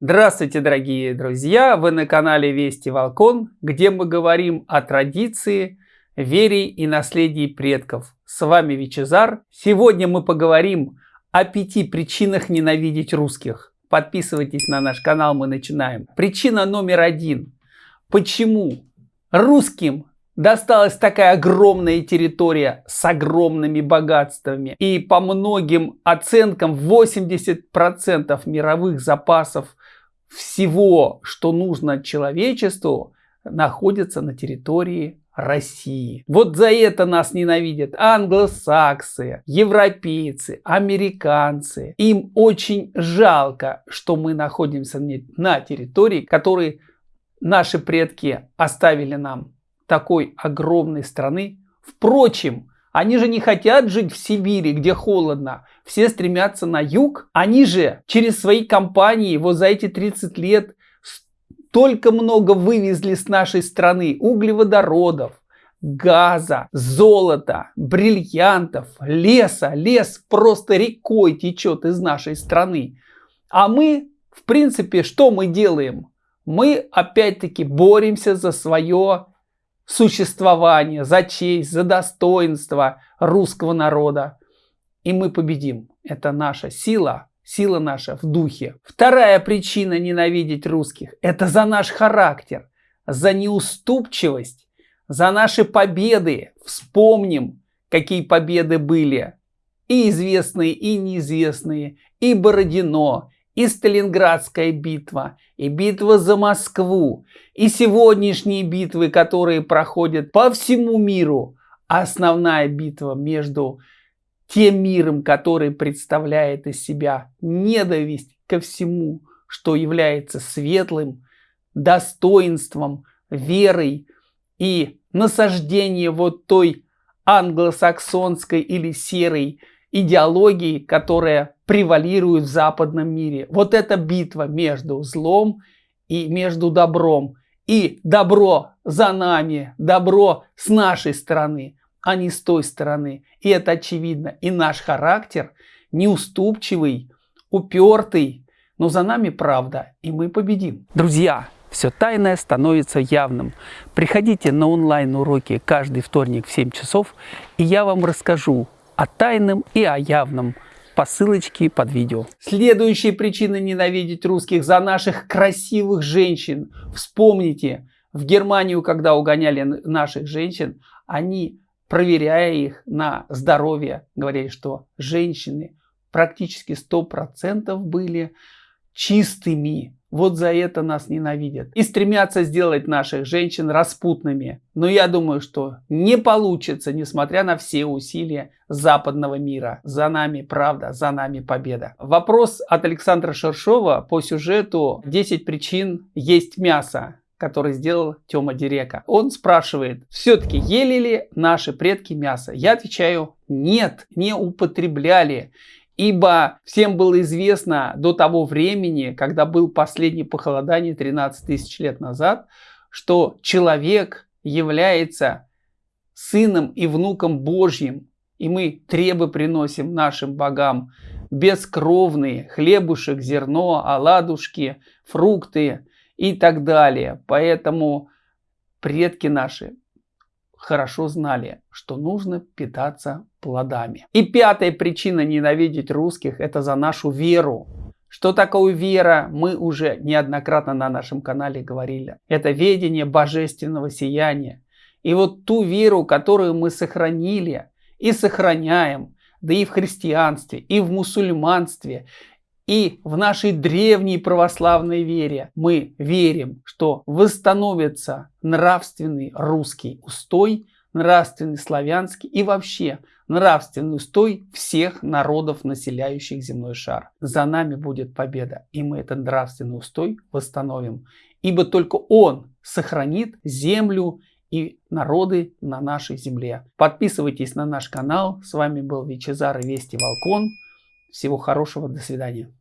Здравствуйте, дорогие друзья! Вы на канале Вести Волкон, где мы говорим о традиции, вере и наследии предков. С вами Вичезар. Сегодня мы поговорим о пяти причинах ненавидеть русских. Подписывайтесь на наш канал, мы начинаем. Причина номер один. Почему русским досталась такая огромная территория с огромными богатствами. И по многим оценкам 80% мировых запасов всего, что нужно человечеству, находится на территории России. Вот за это нас ненавидят англосаксы, европейцы, американцы. Им очень жалко, что мы находимся на территории, которые наши предки оставили нам такой огромной страны. Впрочем, они же не хотят жить в Сибири, где холодно. Все стремятся на юг. Они же через свои компании вот за эти 30 лет столько много вывезли с нашей страны углеводородов, газа, золота, бриллиантов, леса. Лес просто рекой течет из нашей страны. А мы, в принципе, что мы делаем? Мы опять-таки боремся за свое существование, за честь, за достоинство русского народа. И мы победим. Это наша сила, сила наша в духе. Вторая причина ненавидеть русских – это за наш характер, за неуступчивость, за наши победы. Вспомним, какие победы были. И известные, и неизвестные, и Бородино, и Сталинградская битва, и битва за Москву, и сегодняшние битвы, которые проходят по всему миру. Основная битва между тем миром, который представляет из себя ненависть ко всему, что является светлым, достоинством, верой и насаждение вот той англосаксонской или серой идеологии, которая превалирует в западном мире. Вот эта битва между злом и между добром. И добро за нами, добро с нашей стороны, а не с той стороны. И это очевидно. И наш характер неуступчивый, упертый, но за нами правда, и мы победим. Друзья, все тайное становится явным. Приходите на онлайн-уроки каждый вторник в 7 часов, и я вам расскажу о тайном и о явном по ссылочке под видео. Следующая причина ненавидеть русских за наших красивых женщин. Вспомните, в Германию, когда угоняли наших женщин, они, проверяя их на здоровье, говорили, что женщины практически 100% были чистыми, вот за это нас ненавидят. И стремятся сделать наших женщин распутными. Но я думаю, что не получится, несмотря на все усилия западного мира. За нами правда, за нами победа. Вопрос от Александра Шершова по сюжету «10 причин есть мясо» который сделал Тёма Дирека. Он спрашивает, все-таки ели ли наши предки мясо? Я отвечаю, нет, не употребляли. Ибо всем было известно до того времени, когда был последний похолодание 13 тысяч лет назад, что человек является сыном и внуком Божьим, и мы требы приносим нашим богам бескровные, хлебушек, зерно, оладушки, фрукты и так далее. Поэтому предки наши хорошо знали, что нужно питаться плодами. И пятая причина ненавидеть русских – это за нашу веру. Что такое вера, мы уже неоднократно на нашем канале говорили. Это ведение божественного сияния. И вот ту веру, которую мы сохранили и сохраняем, да и в христианстве, и в мусульманстве, и в нашей древней православной вере мы верим, что восстановится нравственный русский устой, нравственный славянский и вообще нравственный устой всех народов, населяющих земной шар. За нами будет победа, и мы этот нравственный устой восстановим. Ибо только он сохранит землю и народы на нашей земле. Подписывайтесь на наш канал. С вами был Вичезар и Вести Волкон. Всего хорошего, до свидания.